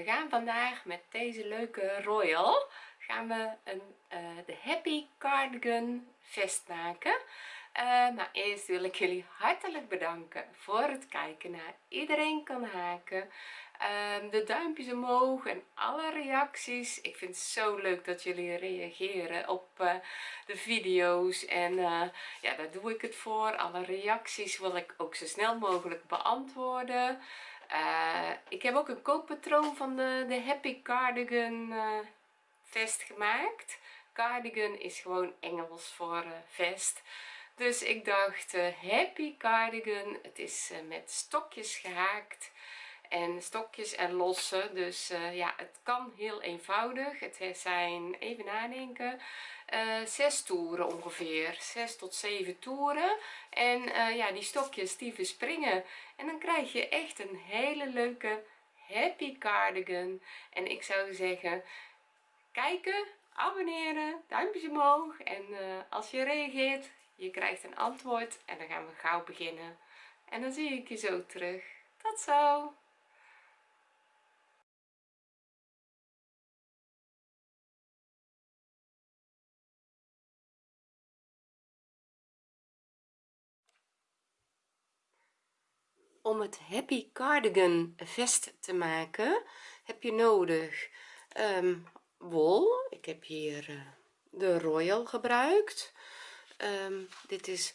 we gaan vandaag met deze leuke royal gaan we een uh, de happy cardigan vest maken. Uh, maar eerst wil ik jullie hartelijk bedanken voor het kijken naar iedereen kan haken. Um, de duimpjes omhoog en alle reacties. Ik vind het zo leuk dat jullie reageren op uh, de video's. En ja daar doe ik het voor. Alle reacties wil ik ook zo snel mogelijk beantwoorden uh, ik heb ook een kookpatroon van de, de happy cardigan vest gemaakt. Cardigan is gewoon Engels voor vest. Dus ik dacht happy cardigan het is met stokjes gehaakt en stokjes en lossen dus uh, ja het kan heel eenvoudig. Het zijn even nadenken uh, zes toeren ongeveer. Zes tot zeven toeren. En uh, ja die stokjes die verspringen en dan krijg je echt een hele leuke happy cardigan. En ik zou zeggen kijken abonneren duimpjes omhoog. En als je reageert je krijgt een antwoord. En dan gaan we gauw beginnen. En dan zie ik je zo terug. Tot zo om het happy cardigan vest te maken heb je nodig um, wol ik heb hier uh, de royal gebruikt. Um, dit is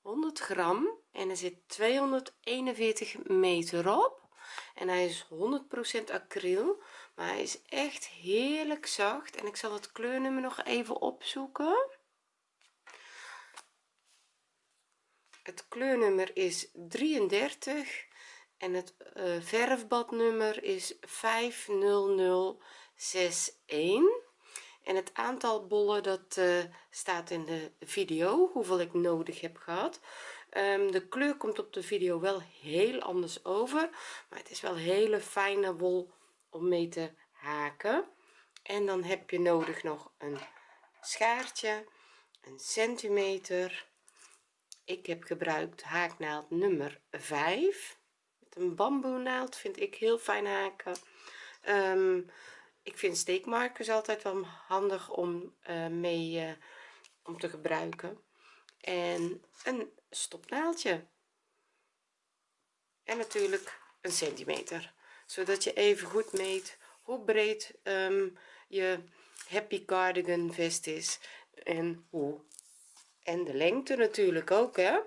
100 gram en er zit 241 meter op. En hij is 100% acryl maar hij is echt heerlijk zacht. En ik zal het kleurnummer nog even opzoeken het kleurnummer is 33 en het uh, verfbadnummer is 50061 en het aantal bollen dat uh, staat in de video hoeveel ik nodig heb gehad. Um, de kleur komt op de video wel heel anders over maar het is wel hele fijne wol om mee te haken. En dan heb je nodig nog een schaartje een centimeter ik heb gebruikt haaknaald nummer 5 met een bamboe naald vind ik heel fijn haken. Um, ik vind steekmarkers altijd wel handig om uh, mee uh, om te gebruiken. En een stopnaaldje en natuurlijk een centimeter. Zodat je even goed meet hoe breed um, je happy cardigan vest is en hoe en de lengte natuurlijk ook hè.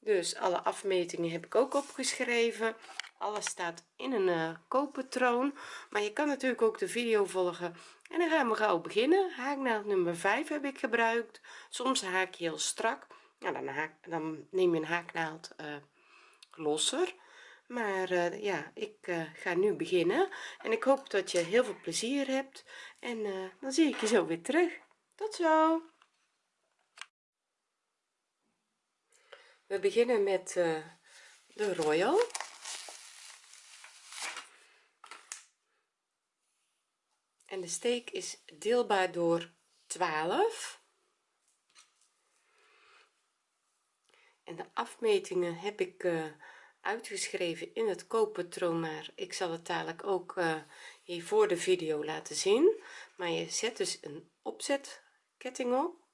Dus alle afmetingen heb ik ook opgeschreven. Alles staat in een uh, kooppatroon maar je kan natuurlijk ook de video volgen. En dan gaan we gauw beginnen. Haaknaald nummer 5 heb ik gebruikt. Soms haak je heel strak. Dan, dan neem je een haaknaald uh, losser. Maar uh, ja ik ga nu beginnen. En ik hoop dat je heel veel plezier hebt. En dan zie ik je zo weer terug. Tot zo we beginnen met uh, de royal. En de steek is deelbaar door 12 en de afmetingen heb ik uh, uitgeschreven in het kooppatroon maar ik zal het dadelijk ook uh, hier voor de video laten zien. Maar je zet dus een opzetketting op.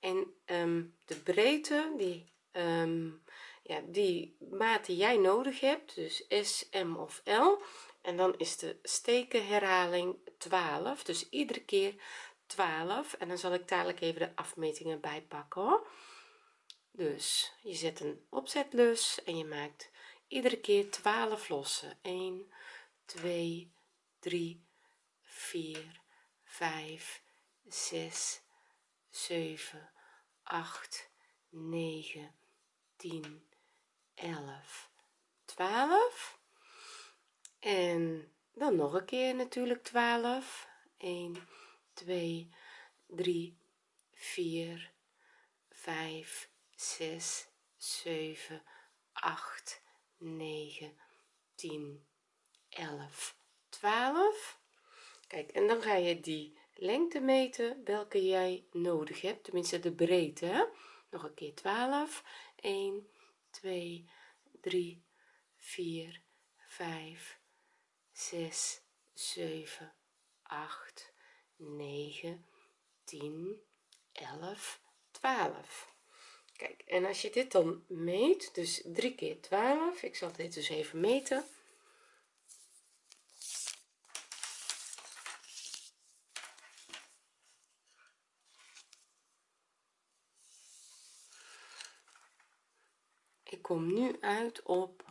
En um, de breedte die um, ja, die maat die jij nodig hebt dus s m of l en dan is de steken herhaling 12 dus iedere keer 12 en dan zal ik dadelijk even de afmetingen bijpakken dus je zet een opzetlus en je maakt iedere keer 12 lossen. 1 2 3 4 5 6 7 8 9 10 11 12 en dan nog een keer natuurlijk 12 1 2 3 4 5 6 7 8 9 10 11 12 kijk en dan ga je die lengte meten welke jij nodig hebt. Tenminste de breedte nog een keer 12 1 2 3 4 5 6 7 8 9 10 11 12 kijk en als je dit dan meet dus 3 keer 12 ik zal dit dus even meten kom nu uit op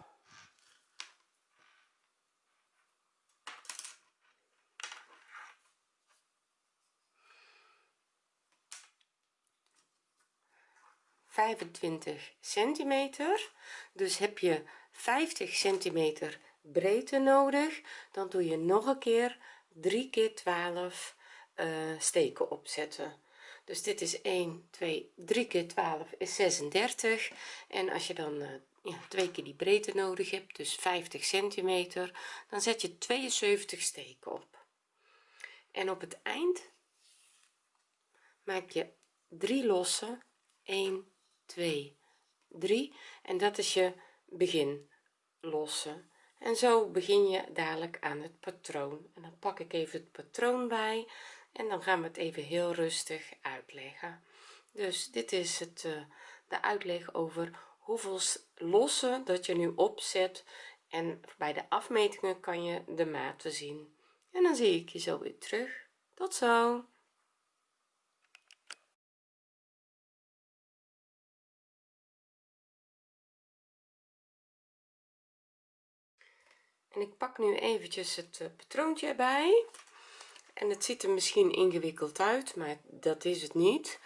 vijfentwintig centimeter. Dus heb je 50 centimeter breedte nodig dan doe je nog een keer 3 keer 12 uh, steken opzetten dus dit is 1 2 3 keer 12 is 36 en als je dan uh, ja, twee keer die breedte nodig hebt dus 50 centimeter dan zet je 72 steken op. En op het eind maak je drie losse. 1 2 3 en dat is je begin lossen en zo begin je dadelijk aan het patroon. En dan pak ik even het patroon bij en dan gaan we het even heel rustig uitleggen. Dus dit is het uh, de uitleg over hoeveel lossen dat je nu opzet en bij de afmetingen kan je de maten zien. En dan zie ik je zo weer terug. Tot zo! En ik pak nu eventjes het uh, patroontje erbij en het ziet er misschien ingewikkeld uit maar dat is het niet.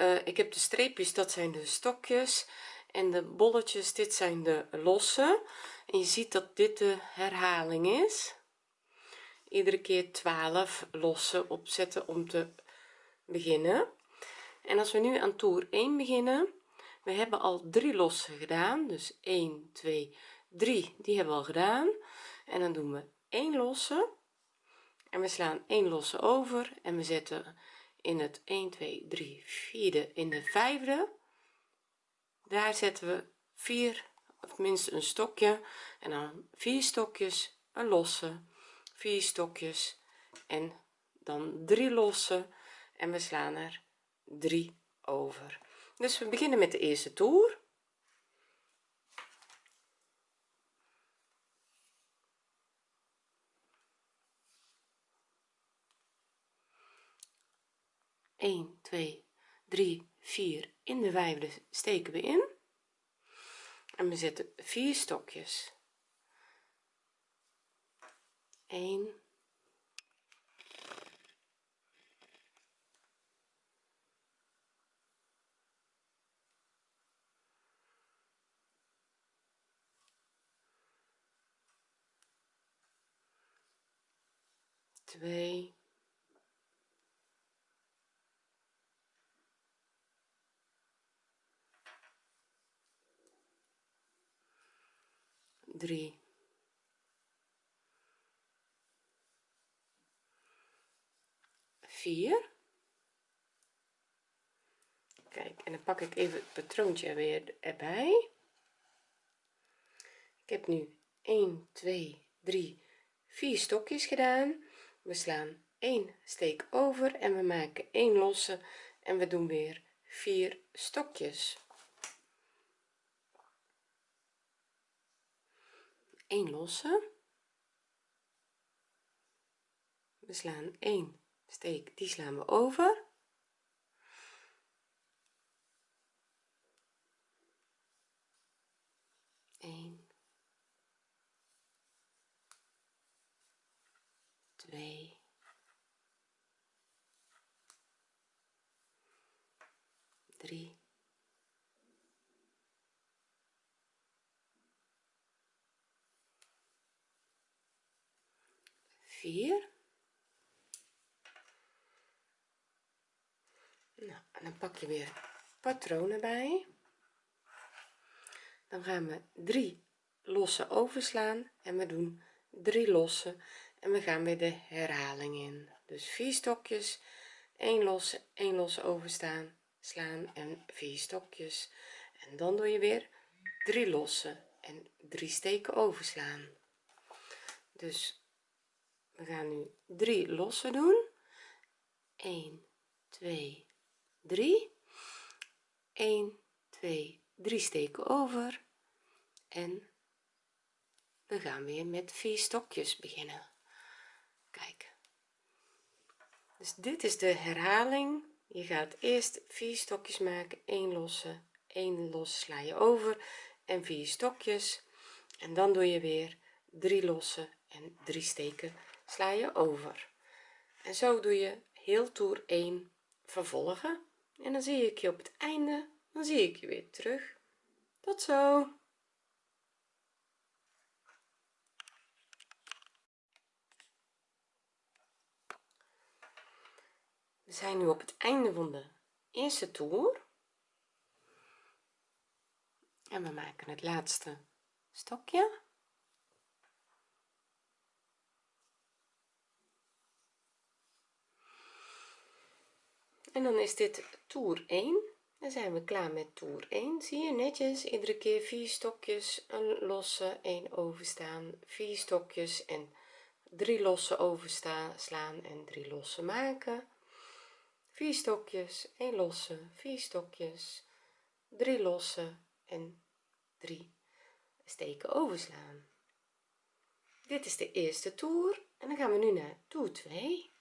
Uh, ik heb de streepjes dat zijn de stokjes. En de bolletjes dit zijn de losse en je ziet dat dit de herhaling is. Iedere keer 12 losse opzetten om te beginnen. En als we nu aan toer 1 beginnen we hebben al drie lossen gedaan. Dus 1 2 3 die hebben we al gedaan. En dan doen we 1 losse en we slaan 1 losse over en we zetten in het 1 2 3 vierde. In de vijfde daar zetten we 4 of minstens een stokje. En dan vier stokjes een losse vier stokjes en dan drie losse. En we slaan er 3 over. Dus we beginnen met de eerste toer 1 2 3 4 in de vijfde steken we in. En we zetten vier stokjes. 1 2 3 4 kijk en dan pak ik even het patroontje weer erbij. Ik heb nu 1 2 3 4 stokjes gedaan. We slaan 1 steek over en we maken 1 losse en we doen weer 4 stokjes 1 losse we slaan 1 steek die slaan we over. Eén, twee, drie, 4 nou, en dan pak je weer patronen bij. Dan gaan we 3 losse overslaan en we doen 3 losse en we gaan weer de herhaling in. Dus 4 stokjes 1 losse 1 losse overstaan slaan en 4 stokjes. En dan doe je weer 3 losse en 3 steken overslaan. Dus we gaan nu 3 losse doen. 1 2 3 1 2 3 steken over. En we gaan weer met vier stokjes beginnen. Kijk. Dus dit is de herhaling. Je gaat eerst vier stokjes maken 1 losse 1 los sla je over en vier stokjes. En dan doe je weer 3 losse en 3 steken sla je over. En zo doe je heel toer 1 vervolgen. En dan zie ik je op het einde dan zie ik je weer terug. Tot zo. We zijn nu op het einde van de eerste toer. En we maken het laatste stokje en dan is dit toer 1 dan zijn we klaar met toer 1 zie je netjes iedere keer vier stokjes een losse 1 overstaan vier stokjes en drie losse overstaan slaan en drie losse maken. Vier stokjes 1 losse vier stokjes 3 losse en 3 steken overslaan. Dit is de eerste toer en dan gaan we nu naar toer 2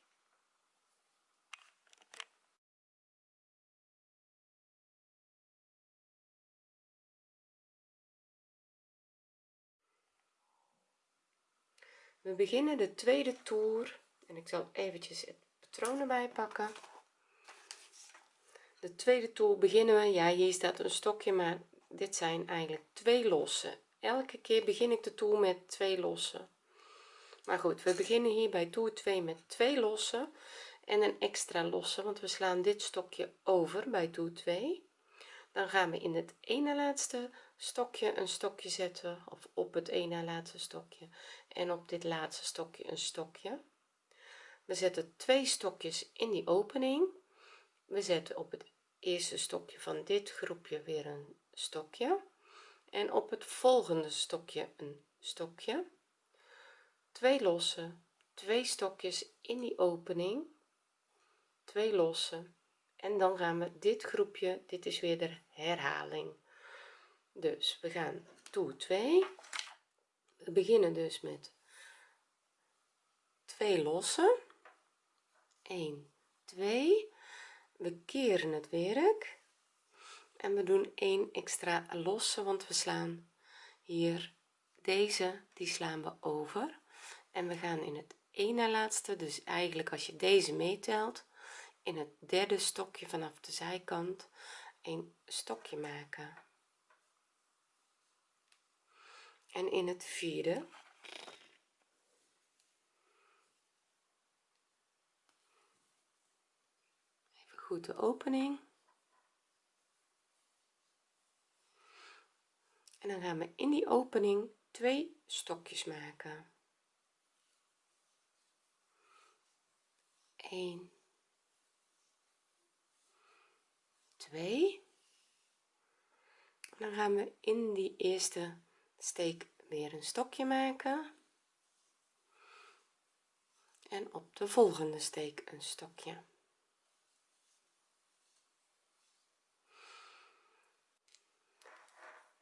we beginnen de tweede toer en ik zal eventjes het patroon erbij pakken. De tweede toer beginnen we. Ja hier staat een stokje maar dit zijn eigenlijk twee losse elke keer begin ik de toer met twee losse maar goed we beginnen hier bij toer 2 met twee losse en een extra losse want we slaan dit stokje over bij toer 2 dan gaan we in het ene laatste stokje een stokje zetten of op het ene laatste stokje en op dit laatste stokje een stokje. We zetten twee stokjes in die opening. We zetten op het eerste stokje van dit groepje weer een stokje en op het volgende stokje een stokje. Twee losse twee stokjes in die opening. Twee losse en dan gaan we dit groepje dit is weer de herhaling. Dus we gaan toer 2 we beginnen dus met twee losse 1 2 we keren het werk. En we doen 1 extra losse want we slaan hier deze die slaan we over. En we gaan in het ene laatste dus eigenlijk als je deze meetelt in het derde stokje vanaf de zijkant een stokje maken en in het vierde. Even goed de opening. En dan gaan we in die opening twee stokjes maken. 1 2 dan gaan we in die eerste steek weer een stokje maken. En op de volgende steek een stokje.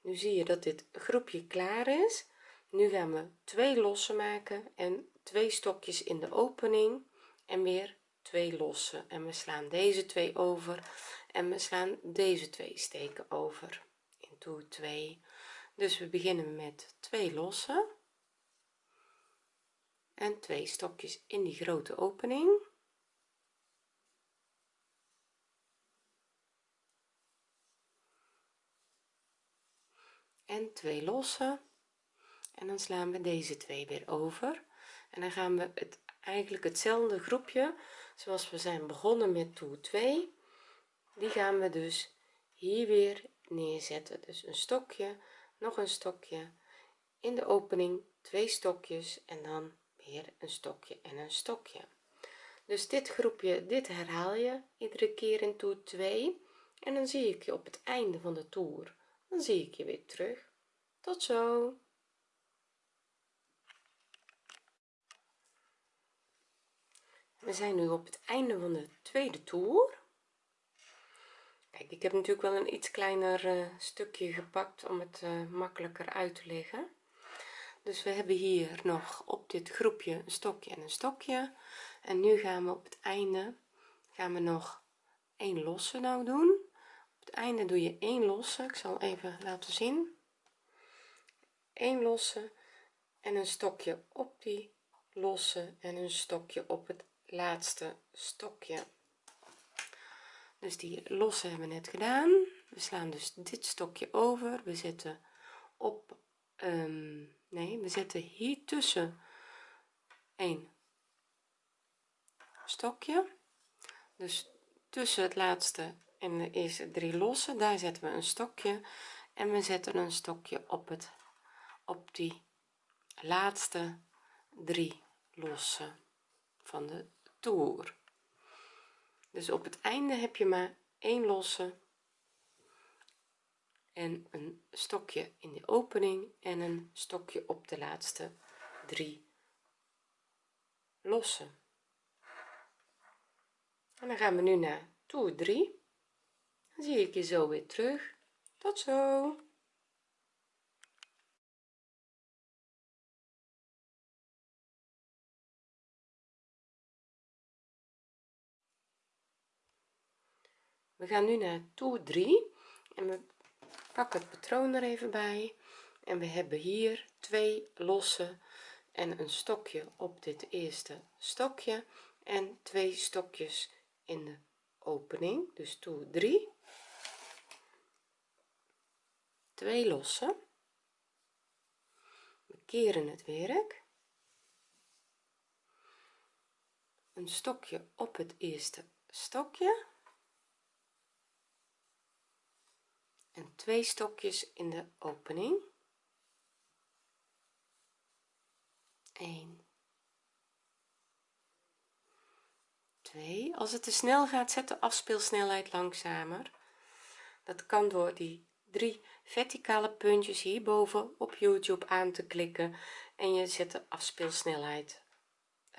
Nu zie je dat dit groepje klaar is. Nu gaan we twee losse maken en twee stokjes in de opening. En weer twee losse en we slaan deze twee over. En we slaan deze twee steken over. In toer 2 dus we beginnen met twee losse en twee stokjes in die grote opening. En twee losse. En dan slaan we deze twee weer over. En dan gaan we het eigenlijk hetzelfde groepje zoals we zijn begonnen met toer 2 die gaan we dus hier weer neerzetten. Dus een stokje nog een stokje. In de opening twee stokjes en dan weer een stokje en een stokje. Dus dit groepje dit herhaal je iedere keer in toer 2 en dan zie ik je op het einde van de toer. Dan zie ik je weer terug. Tot zo. We zijn nu op het einde van de tweede toer ik heb natuurlijk wel een iets kleiner uh, stukje gepakt om het uh, makkelijker uit te leggen. Dus we hebben hier nog op dit groepje een stokje en een stokje. En nu gaan we op het einde gaan we nog een losse nou doen. Op het einde doe je één losse. Ik zal even laten zien. Een losse en een stokje op die losse en een stokje op het laatste stokje dus die losse hebben we net gedaan. We slaan dus dit stokje over. We zetten op um, nee we zetten hier tussen een stokje. Dus tussen het laatste en de eerste drie losse daar zetten we een stokje. En we zetten een stokje op het op die laatste drie losse van de toer dus op het einde heb je maar één losse en een stokje in de opening en een stokje op de laatste drie losse en dan gaan we nu naar toer 3 dan zie ik je zo weer terug. Tot zo we gaan nu naar toer 3 en we pakken het patroon er even bij. En we hebben hier twee losse en een stokje op dit eerste stokje. En twee stokjes in de opening dus toer 3 twee losse. We keren het werk. Een stokje op het eerste stokje en twee stokjes in de opening. 1 2 als het te snel gaat zet de afspeelsnelheid langzamer. Dat kan door die drie verticale puntjes hierboven op youtube aan te klikken. En je zet de afspeelsnelheid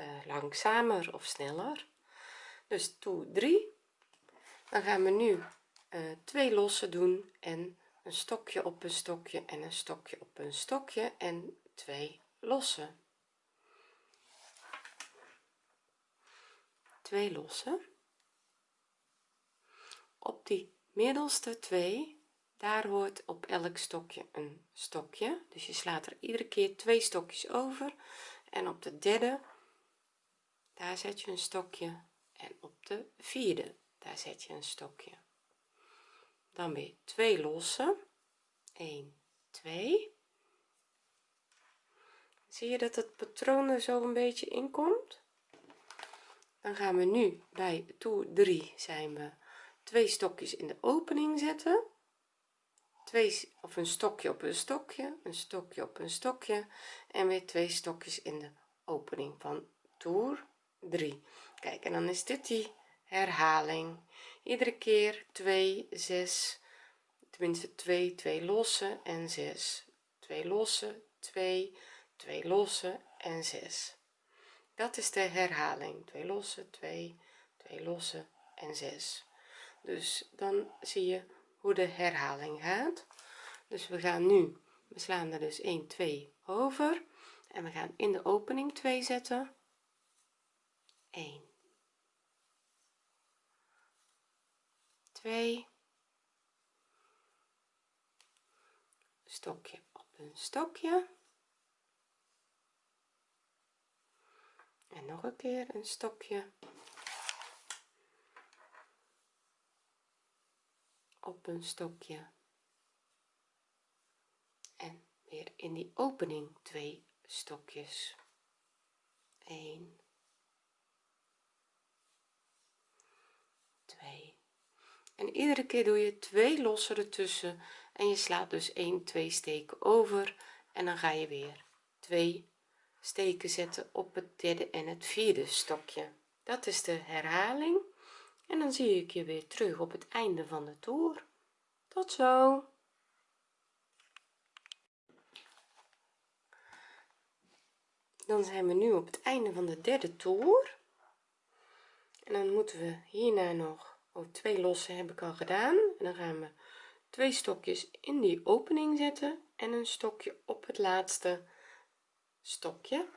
uh, langzamer of sneller. Dus toe 3 dan gaan we nu twee losse doen en een stokje op een stokje en een stokje op een stokje en twee losse twee losse op die middelste twee daar hoort op elk stokje een stokje. Dus je slaat er iedere keer twee stokjes over. En op de derde daar zet je een stokje. En op de vierde daar zet je een stokje dan weer twee losse 1 2 zie je dat het patroon er zo een beetje in komt? Dan gaan we nu bij toer 3 zijn we twee stokjes in de opening zetten. Twee of een stokje op een stokje een stokje op een stokje en weer twee stokjes in de opening van toer 3 kijk en dan is dit die herhaling iedere keer 2 6 tenminste 2 2 losse en 6 2 losse 2 2 losse en 6 dat is de herhaling. 2 losse 2 2 losse en 6 dus dan zie je hoe de herhaling gaat. Dus we gaan nu we slaan er dus 1 2 over. En we gaan in de opening 2 zetten. 1 2 stokje op een stokje. En nog een keer een stokje. Op een stokje. En weer in die opening twee stokjes. 1 2 en iedere keer doe je twee lossen ertussen en je slaat dus 1 2 steken over en dan ga je weer twee steken zetten op het derde en het vierde stokje. Dat is de herhaling en dan zie ik je weer terug op het einde van de toer. Tot zo! Dan zijn we nu op het einde van de derde toer. En dan moeten we hierna nog oh, twee lossen heb ik al gedaan. En dan gaan we twee stokjes in die opening zetten en een stokje op het laatste stokje.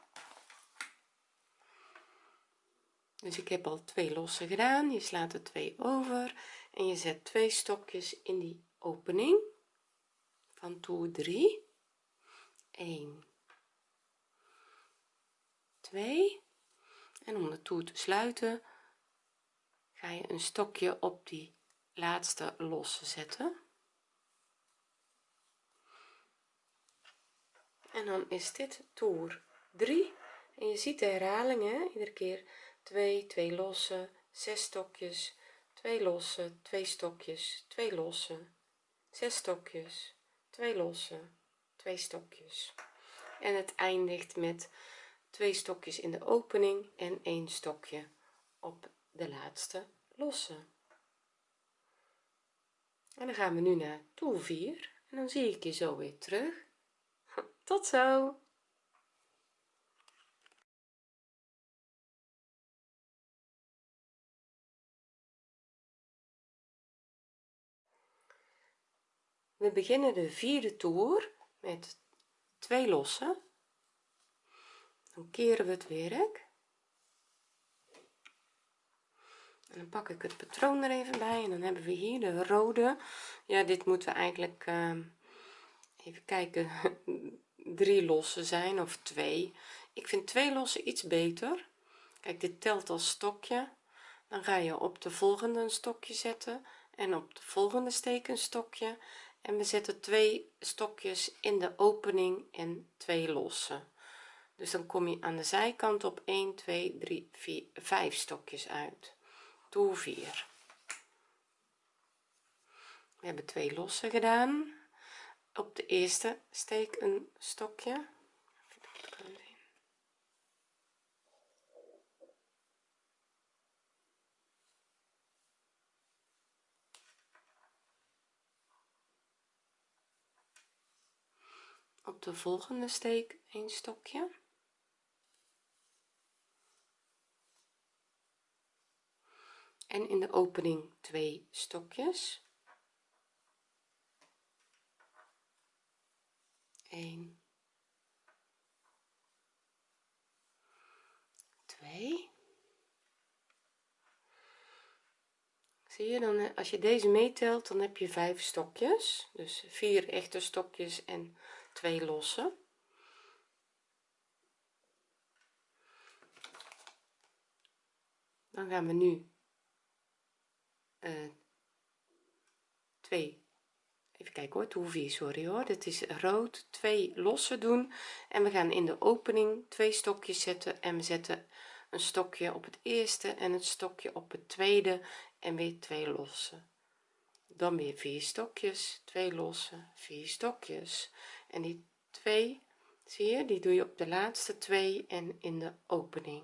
Dus ik heb al twee lossen gedaan. Je slaat er twee over en je zet twee stokjes in die opening van toer 3 1 2 en om de toer te sluiten ga je een stokje op die laatste losse zetten. En dan is dit toer 3 en je ziet de herhalingen. Iedere keer 2 2 losse 6 stokjes 2 losse 2 stokjes 2 losse 6 stokjes 2 losse 2 stokjes. En het eindigt met twee stokjes in de opening en een stokje op de laatste losse en dan gaan we nu naar toer 4 en dan zie ik je zo weer terug. Tot zo. We beginnen de vierde toer met twee lossen. Dan keren we het werk dan pak ik het patroon er even bij en dan hebben we hier de rode. Ja dit moeten we eigenlijk uh, even kijken drie lossen zijn of twee. Ik vind twee lossen iets beter. Kijk dit telt als stokje. Dan ga je op de volgende een stokje zetten en op de volgende steek een stokje. En we zetten twee stokjes in de opening en twee losse dus dan kom je aan de zijkant op 1 2 3 4 5 stokjes uit toer 4 we hebben twee losse gedaan. Op de eerste steek een stokje. Op de volgende steek een stokje en in de opening twee stokjes. 1 2 zie je dan eh, als je deze meetelt dan heb je vijf stokjes. Dus vier echte stokjes en twee losse. Dan gaan we nu uh, twee. Even kijken hoor. Toe vier sorry hoor. Dit is rood twee losse doen. En we gaan in de opening twee stokjes zetten en we zetten een stokje op het eerste en het stokje op het tweede en weer twee losse dan weer vier stokjes twee losse vier stokjes. En die twee zie je die doe je op de laatste twee en in de opening.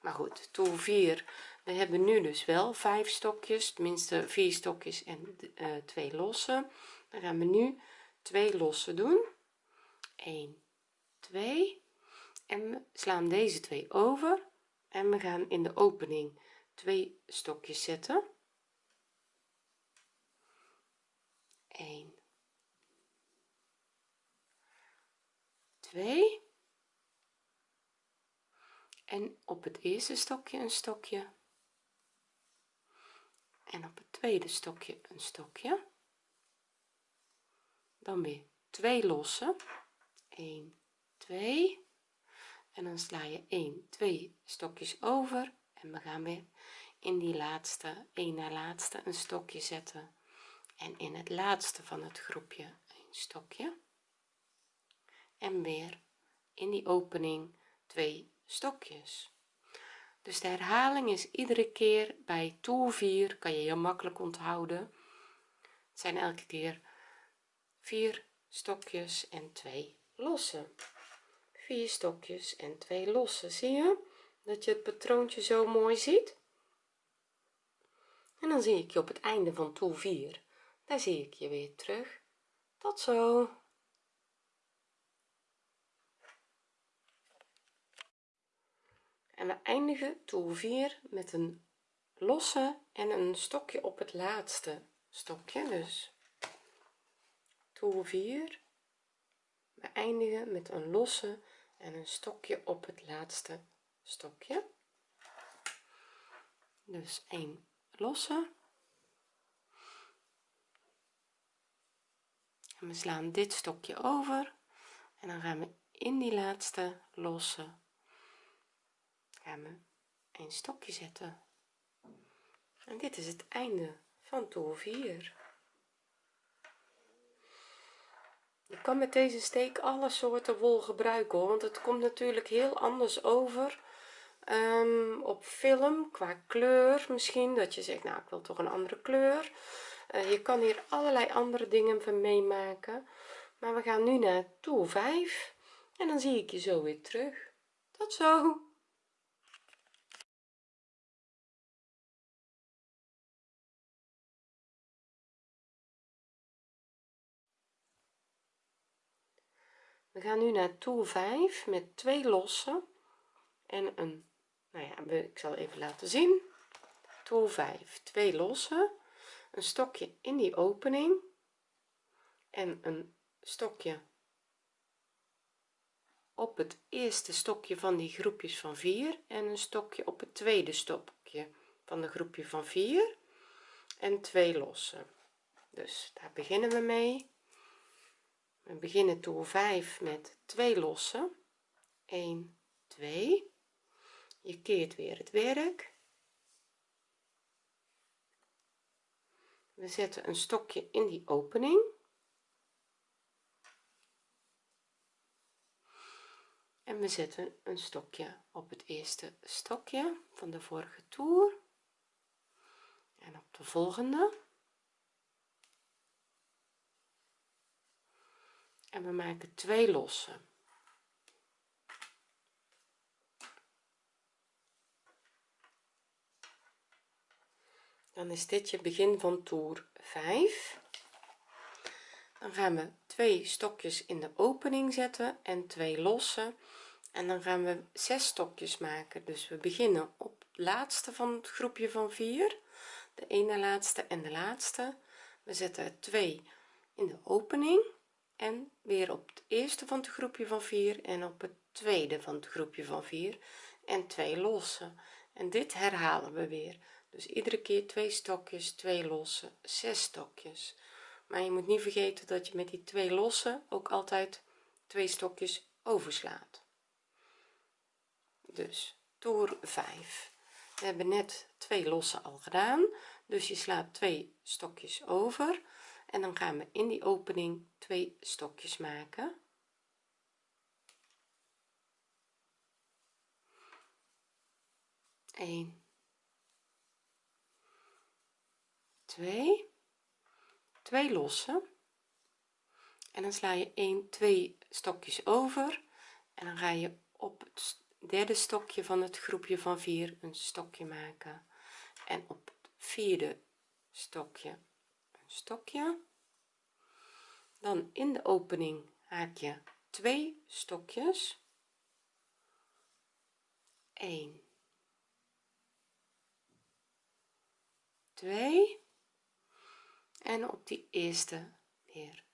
Maar goed toer 4 we hebben nu dus wel vijf stokjes tenminste vier stokjes en uh, twee losse dan gaan we nu twee losse doen. 1 2 en we slaan deze twee over. En we gaan in de opening twee stokjes zetten. 1 2 en op het eerste stokje een stokje en op het tweede stokje een stokje. Dan weer twee losse. 1 2 en dan sla je 1 2 stokjes over. En we gaan weer in die laatste een na laatste een stokje zetten. En in het laatste van het groepje een stokje. En weer in die opening twee stokjes dus de herhaling is iedere keer bij toer 4 kan je heel makkelijk onthouden. Het zijn elke keer vier stokjes en twee losse vier stokjes en twee losse zie je? Dat je het patroontje zo mooi ziet. En dan zie ik je op het einde van toer 4 daar zie ik je weer terug. Tot zo en we eindigen toer 4 met een losse en een stokje op het laatste stokje dus. Toer 4 we eindigen met een losse en een stokje op het laatste stokje. Dus 1 losse. En we slaan dit stokje over en dan gaan we in die laatste losse een stokje zetten. En dit is het einde van toer 4 je kan met deze steek alle soorten wol gebruiken hoor want het komt natuurlijk heel anders over um, op film qua kleur misschien dat je zegt nou ik wil toch een andere kleur. Uh, je kan hier allerlei andere dingen van meemaken maar we gaan nu naar toer 5 en dan zie ik je zo weer terug. Tot zo we gaan nu naar toer 5 met twee losse en een nou ja ik zal even laten zien. Toer 5 twee losse een stokje in die opening en een stokje op het eerste stokje van die groepjes van 4 en een stokje op het tweede stokje van de groepje van 4 en twee losse dus daar beginnen we mee we beginnen toer 5 met twee losse 1 2 je keert weer het werk. We zetten een stokje in die opening. En we zetten een stokje op het eerste stokje van de vorige toer. En op de volgende en we maken twee losse dan is dit je begin van toer 5 dan gaan we twee stokjes in de opening zetten en twee losse en dan gaan we zes stokjes maken. Dus we beginnen op laatste van het groepje van 4 de ene laatste en de laatste. We zetten twee in de opening en weer op het eerste van het groepje van 4 en op het tweede van het groepje van 4 en twee losse. En dit herhalen we weer. Dus iedere keer twee stokjes twee losse zes stokjes. Maar je moet niet vergeten dat je met die twee losse ook altijd twee stokjes overslaat. Dus toer 5 we hebben net twee losse al gedaan. Dus je slaat twee stokjes over en dan gaan we in die opening twee stokjes maken. Eén, twee, twee losse. En dan sla je 1 2 stokjes over. En dan ga je op het derde stokje van het groepje van 4 een stokje maken. En op het vierde stokje stokje. Dan in de opening haak je twee stokjes. 1 2 en op die eerste weer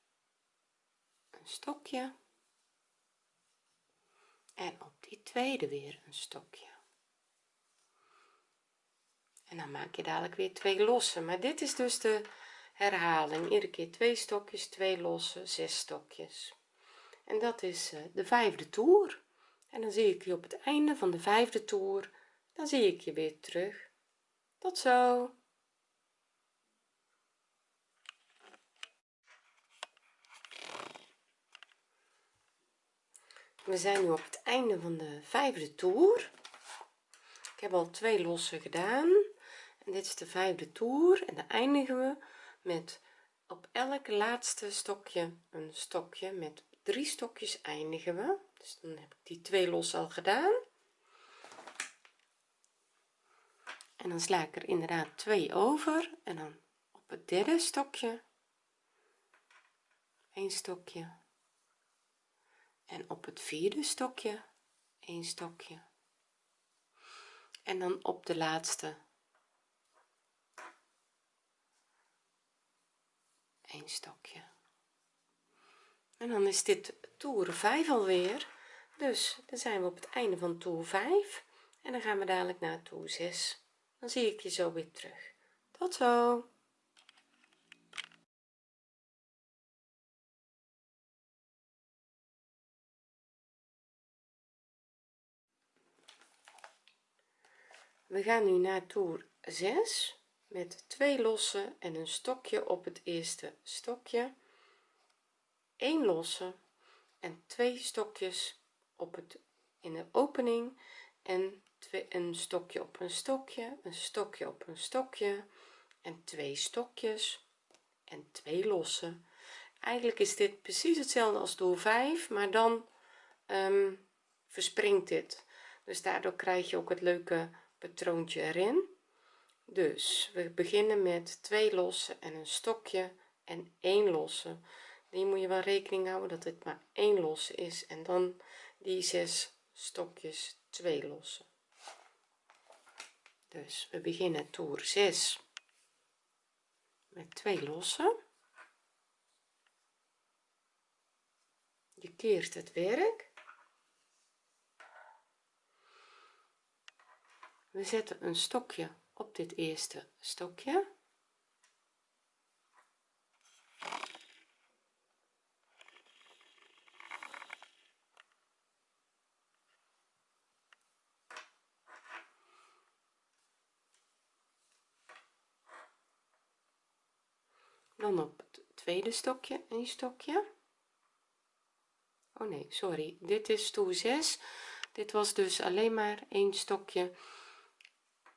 een stokje. En op die tweede weer een stokje. En dan maak je dadelijk weer twee losse maar dit is dus de herhaling. Iedere keer twee stokjes twee losse zes stokjes. En dat is eh, de vijfde toer. En dan zie ik je op het einde van de vijfde toer. Dan zie ik je weer terug. Tot zo. We zijn nu op het einde van de vijfde toer. Ik heb al twee losse gedaan. En dit is de vijfde toer en dan eindigen we met op elk laatste stokje een stokje met drie stokjes eindigen we. Dus dan heb ik die twee losse al gedaan. En dan sla ik er inderdaad twee over en dan op het derde stokje een stokje. En op het vierde stokje een stokje. En dan op de laatste een stokje. En dan is dit toer 5 alweer. Dus dan zijn we op het einde van toer 5 en dan gaan we dadelijk naar toer 6 dan zie ik je zo weer terug. Tot zo. We gaan nu naar toer 6 met twee losse en een stokje op het eerste stokje. 1 losse en twee stokjes op het in de opening en twee, een stokje op een stokje een stokje op een stokje en twee stokjes en twee losse eigenlijk is dit precies hetzelfde als door 5 maar dan um, verspringt dit. Dus daardoor krijg je ook het leuke patroontje erin dus we beginnen met twee losse en een stokje en één losse. Die moet je wel rekening houden dat het maar één losse is en dan die zes stokjes twee losse dus we beginnen toer 6 met twee losse je keert het werk. We zetten een stokje op dit eerste stokje. Dan op het tweede stokje een stokje. Oh nee sorry. Dit is toer 6 dit was dus alleen maar een stokje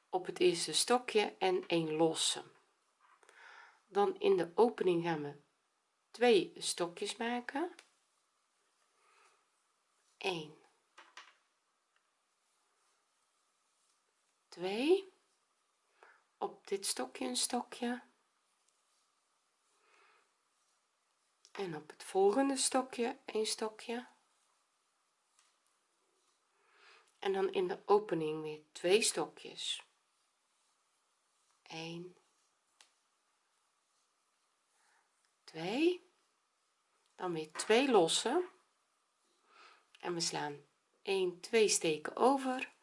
op het eerste stokje en een losse. Dan in de opening gaan we twee stokjes maken. 1 2 op dit stokje een stokje. En op het volgende stokje een stokje. En dan in de opening weer twee stokjes 1 2 dan weer twee losse en we slaan 1 2 steken over.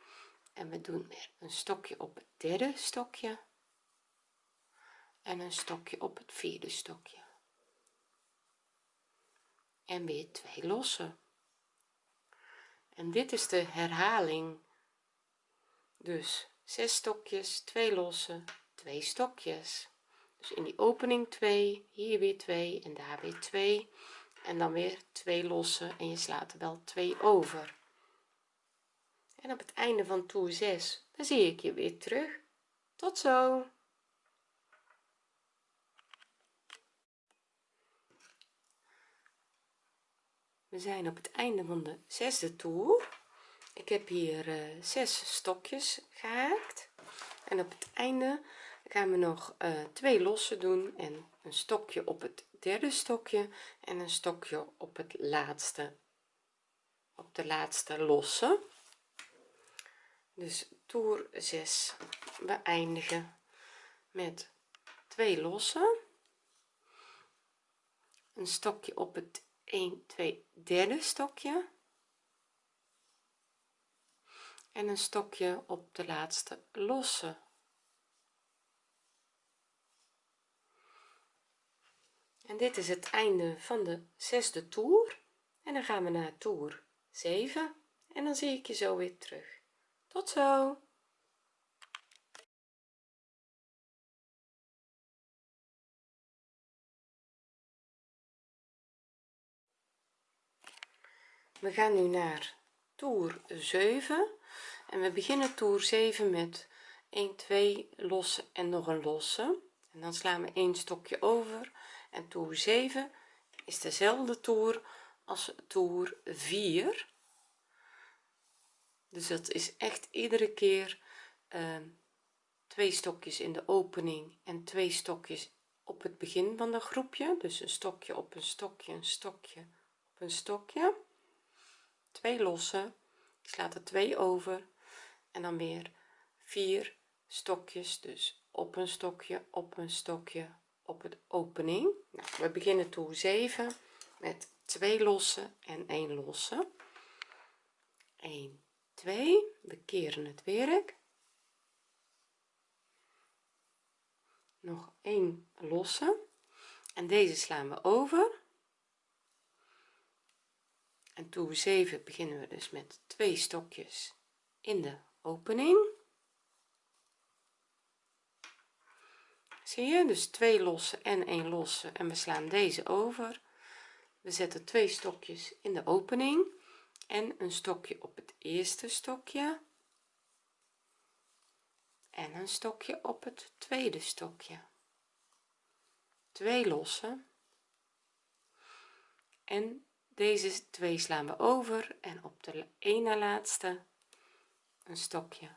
En we doen weer een stokje op het derde stokje. En een stokje op het vierde stokje. En weer twee losse en dit is de herhaling. Dus zes stokjes twee losse twee stokjes. Dus in die opening 2 hier weer 2 en daar weer 2 en dan weer twee losse en je slaat er wel twee over. En op het einde van toer 6 dan zie ik je weer terug. Tot zo. We zijn op het einde van de zesde toer. Ik heb hier uh, zes stokjes gehaakt. En op het einde gaan we nog uh, twee losse doen en een stokje op het derde stokje en een stokje op het laatste op de laatste losse. Dus toer 6 we eindigen met twee losse een stokje op het 1 2 derde stokje. En een stokje op de laatste losse en dit is het einde van de zesde toer. En dan gaan we naar toer 7 en dan zie ik je zo weer terug. Tot zo. We gaan nu naar toer 7 en we beginnen toer 7 met 1 2 losse en nog een losse en dan slaan we een stokje over en toer 7 is dezelfde toer als toer 4 dus dat is echt iedere keer uh, twee stokjes in de opening en twee stokjes op het begin van de groepje. Dus een stokje op een stokje een stokje op een stokje. Twee losse. Ik sla er twee over. En dan weer vier stokjes dus op een stokje op een stokje op het opening. Nou, we beginnen toer 7 met twee losse en 1 losse. 1 2 we keren het werk. Nog een losse. En deze slaan we over. En toer 7 beginnen we dus met twee stokjes in de opening zie je? Dus twee losse en een losse. En we slaan deze over. We zetten twee stokjes in de opening en een stokje op het eerste stokje en een stokje op het tweede stokje. Twee losse en deze twee slaan we over en op de ene laatste een stokje.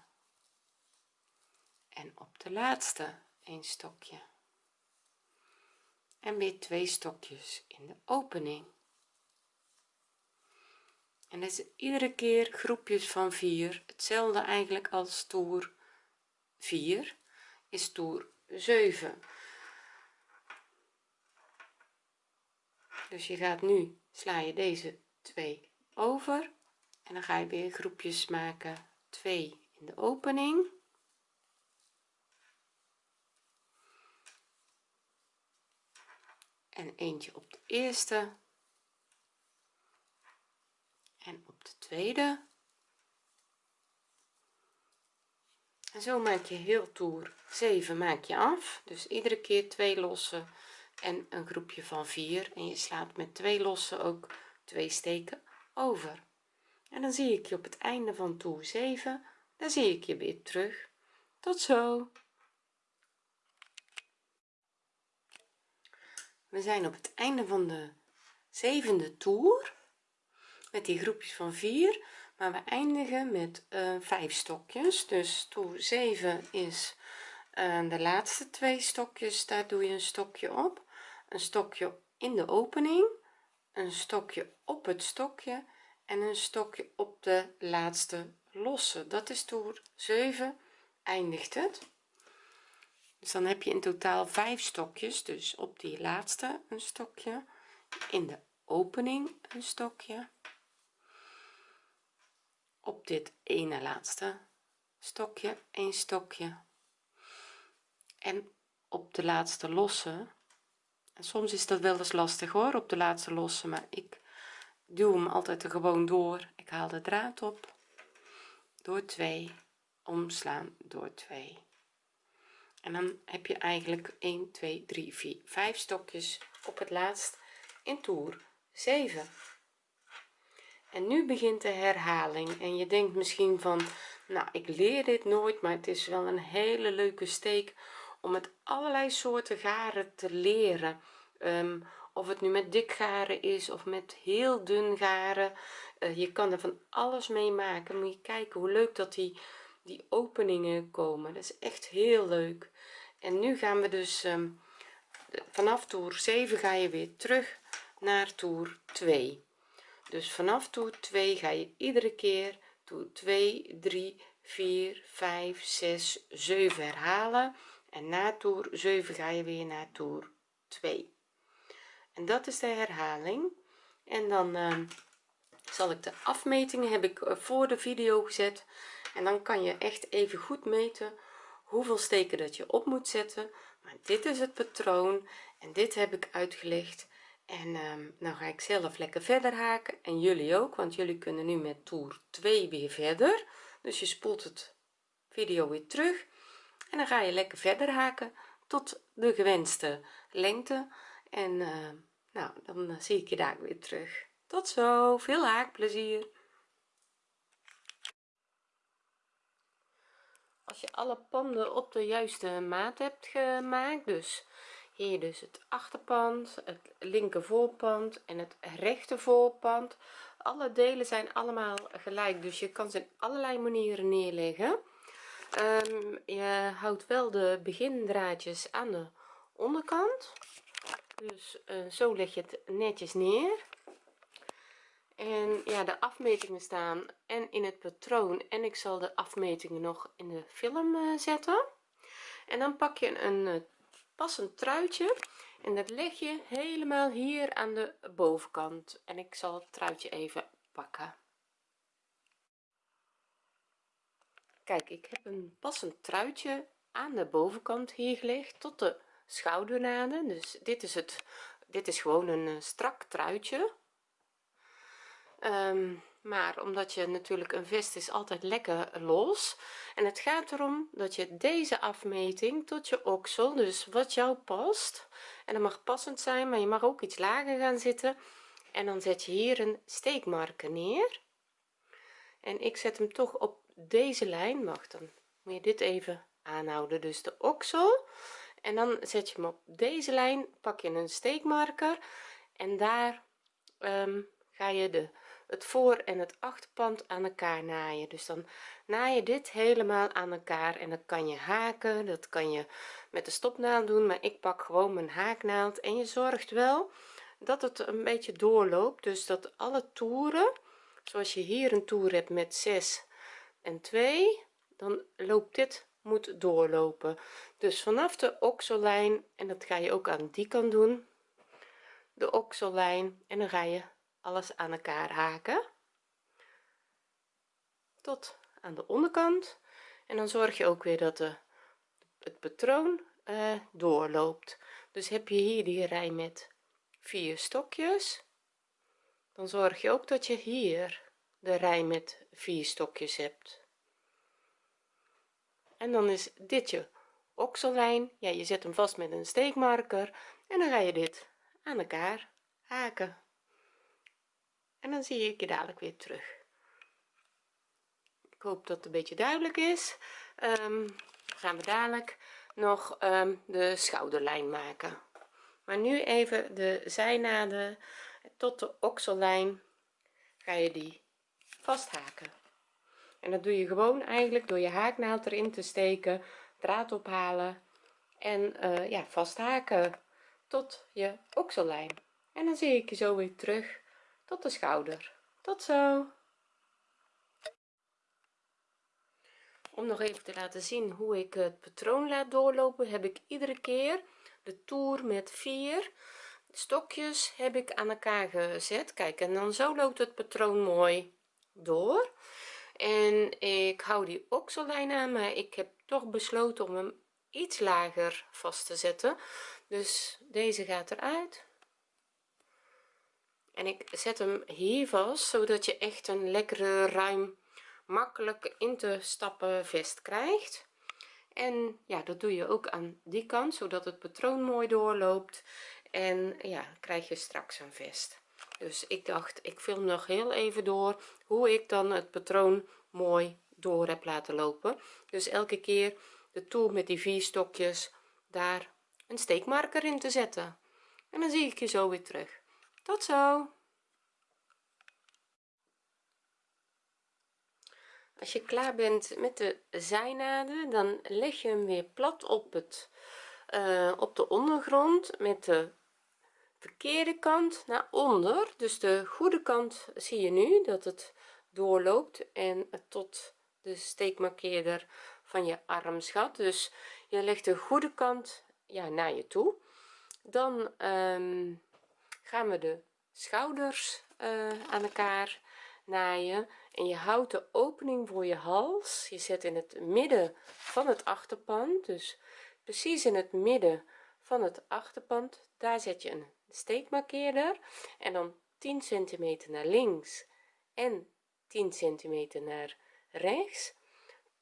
En op de laatste een stokje. En weer twee stokjes in de opening. En dat is iedere keer groepjes van vier. Hetzelfde eigenlijk als toer 4 is toer 7 dus je gaat nu sla je deze twee over. En dan ga je weer groepjes maken 2 in de opening en eentje op de eerste. En op de tweede. En zo maak je heel toer 7 maak je af. Dus iedere keer twee losse en een groepje van 4 en je slaat met twee losse ook twee steken over. En dan zie ik je op het einde van toer 7 dan zie ik je weer terug. Tot zo we zijn op het einde van de zevende toer met die groepjes van 4 maar we eindigen met uh, vijf stokjes. Dus toer 7 is uh, de laatste twee stokjes. Daar doe je een stokje op. Een stokje in de opening een stokje op het stokje en een stokje op de laatste losse. Dat is toer 7 eindigt het dus dan heb je in totaal vijf stokjes. Dus op die laatste een stokje. In de opening een stokje. Op dit ene laatste stokje een stokje. En op de laatste losse en soms is dat wel eens lastig hoor op de laatste losse maar ik duw hem altijd er gewoon door. Ik haal de draad op. Door 2 omslaan door 2 en dan heb je eigenlijk 1 2 3 4 5 stokjes op het laatst in toer. 7 en nu begint de herhaling en je denkt misschien van nou ik leer dit nooit maar het is wel een hele leuke steek om met allerlei soorten garen te leren. Um, of het nu met dik garen is of met heel dun garen. Uh, je kan er van alles mee maken. Moet je kijken hoe leuk dat die die openingen komen. Dat is echt heel leuk en nu gaan we dus um, vanaf toer 7 ga je weer terug naar toer 2 dus vanaf toer 2 ga je iedere keer toer 2 3 4 5 6 7 herhalen. En na toer 7 ga je weer naar toer 2 en dat is de herhaling. En dan uh, zal ik de afmetingen heb ik eh, voor de video gezet. En dan kan je echt even goed meten hoeveel steken dat je op moet zetten. Maar dit is het patroon en dit heb ik uitgelegd. En um, nou ga ik zelf lekker verder haken en jullie ook want jullie kunnen nu met toer 2 weer verder. Dus je spoelt het video weer terug en dan ga je lekker verder haken tot de gewenste lengte. En uh, nou dan uh, zie ik je daar weer terug. Tot zo veel haakplezier als je alle panden op de juiste maat hebt gemaakt dus hier dus het achterpand het linker voorpand en het rechter voorpand alle delen zijn allemaal gelijk. Dus je kan ze in allerlei manieren neerleggen. Um, je houdt wel de begindraadjes aan de onderkant. Dus uh, zo leg je het netjes neer en ja de afmetingen staan en in het patroon en ik zal de afmetingen nog in de film uh, zetten. En dan pak je een uh, passend truitje en dat leg je helemaal hier aan de bovenkant. En ik zal het truitje even pakken. Kijk ik heb een passend truitje aan de bovenkant hier gelegd tot de schoudernaden. Dus dit is het dit is gewoon een uh, strak truitje um, maar omdat je natuurlijk een vest is altijd lekker los. En het gaat erom dat je deze afmeting tot je oksel dus wat jou past. En dat mag passend zijn maar je mag ook iets lager gaan zitten. En dan zet je hier een steekmarker neer. En ik zet hem toch op deze lijn. Mag dan moet je dit even aanhouden dus de oksel. En dan zet je hem op deze lijn pak je een steekmarker. En daar um, ga je de het voor en het achterpand aan elkaar naaien. Dus dan naai je dit helemaal aan elkaar en dan kan je haken dat kan je met de stopnaald doen maar ik pak gewoon mijn haaknaald. En je zorgt wel dat het een beetje doorloopt dus dat alle toeren zoals je hier een toer hebt met 6 en 2 dan loopt dit moet doorlopen. Dus vanaf de oksellijn en dat ga je ook aan die kant doen de oksellijn en dan ga je alles aan elkaar haken. Tot aan de onderkant. En dan zorg je ook weer dat de, het patroon uh, doorloopt. Dus heb je hier die rij met vier stokjes. Dan zorg je ook dat je hier de rij met vier stokjes hebt. En dan is dit je oksellijn. Ja je zet hem vast met een steekmarker en dan ga je dit aan elkaar haken en dan zie ik je dadelijk weer terug. Ik hoop dat het een beetje duidelijk is. Um, gaan we dadelijk nog um, de schouderlijn maken. Maar nu even de zijnaden tot de oksellijn ga je die vasthaken. En dat doe je gewoon eigenlijk door je haaknaald erin te steken draad ophalen en uh, ja vasthaken tot je oksellijn. En dan zie ik je zo weer terug tot de schouder. Tot zo. Om nog even te laten zien hoe ik het patroon laat doorlopen heb ik iedere keer de toer met vier stokjes heb ik aan elkaar gezet. Kijk en dan zo loopt het patroon mooi door. En ik hou die oksellijn aan maar ik heb toch besloten om hem iets lager vast te zetten. Dus deze gaat eruit en ik zet hem hier vast zodat je echt een lekkere ruim makkelijk in te stappen vest krijgt. En ja dat doe je ook aan die kant zodat het patroon mooi doorloopt. En ja krijg je straks een vest. Dus ik dacht ik film nog heel even door hoe ik dan het patroon mooi door heb laten lopen. Dus elke keer de toer met die vier stokjes daar een steekmarker in te zetten. En dan zie ik je zo weer terug tot zo. Als je klaar bent met de zijnaden dan leg je hem weer plat op het uh, op de ondergrond met de verkeerde kant naar onder. Dus de goede kant zie je nu dat het doorloopt en tot de steekmarkeerder van je armsgat dus je legt de goede kant ja naar je toe. Dan um, gaan we de schouders uh, aan elkaar naaien. En je houdt de opening voor je hals. Je zet in het midden van het achterpand. Dus precies in het midden van het achterpand. Daar zet je een steekmarkeerder. En dan 10 centimeter naar links en 10 centimeter naar rechts.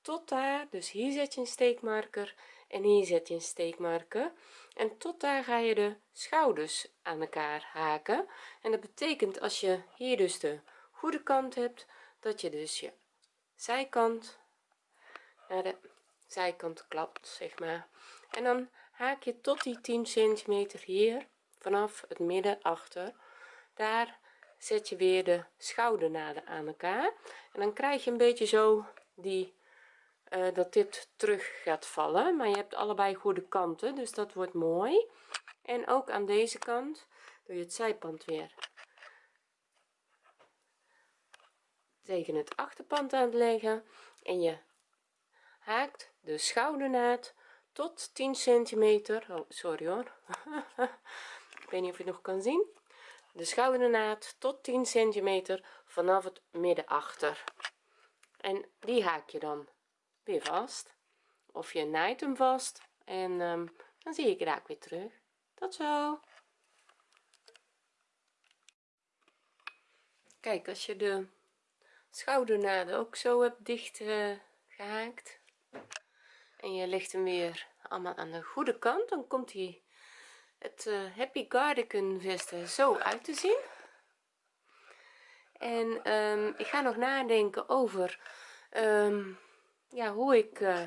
Tot daar. Dus hier zet je een steekmarker en hier zet je een steekmarker en tot daar ga je de schouders aan elkaar haken. En dat betekent als je hier dus de goede kant hebt dat je dus je zijkant naar de zijkant klapt zeg maar. En dan haak je tot die 10 centimeter hier vanaf het midden achter. Daar zet je weer de schoudernaden aan elkaar. En dan krijg je een beetje zo die uh, dat dit terug gaat vallen maar je hebt allebei goede kanten dus dat wordt mooi. En ook aan deze kant doe je het zijpand weer. Tegen het achterpand aan het leggen en je haakt de schoudernaad tot 10 centimeter. Oh sorry hoor. Ik weet niet of je het nog kan zien. De schoudernaad tot 10 centimeter vanaf het midden achter en die haak je dan weer vast. Of je naait hem vast en um, dan zie ik raak weer terug. Tot zo. Kijk als je de schoudernaden ook zo hebt dicht uh, gehaakt en je legt hem weer allemaal aan de goede kant dan komt hij het uh, happy cardigan vesten zo uit te zien. En um, ik ga nog nadenken over um, ja hoe ik uh,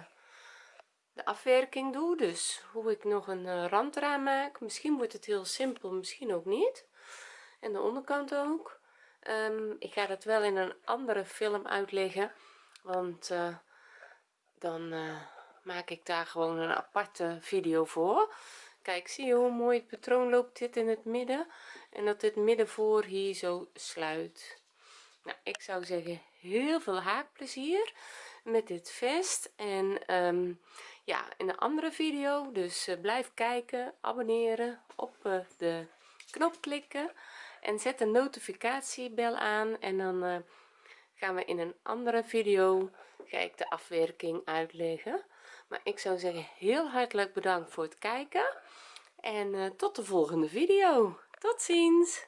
de afwerking doe dus hoe ik nog een uh, rand eraan maak. Misschien wordt het heel simpel misschien ook niet. En de onderkant ook. Um, ik ga dat wel in een andere film uitleggen want uh, dan maak ik daar gewoon een aparte video voor. Kijk zie je hoe mooi het patroon loopt? Dit in het midden. En dat dit midden voor hier zo sluit. Nou ik zou zeggen heel veel haakplezier met dit vest. En um, ja in een andere video dus uh, blijf kijken abonneren op uh, de knop klikken en zet de notificatiebel aan. En dan uh, gaan we in een andere video ga ik de afwerking uitleggen. Maar ik zou zeggen heel hartelijk bedankt voor het kijken. En tot de volgende video. Tot ziens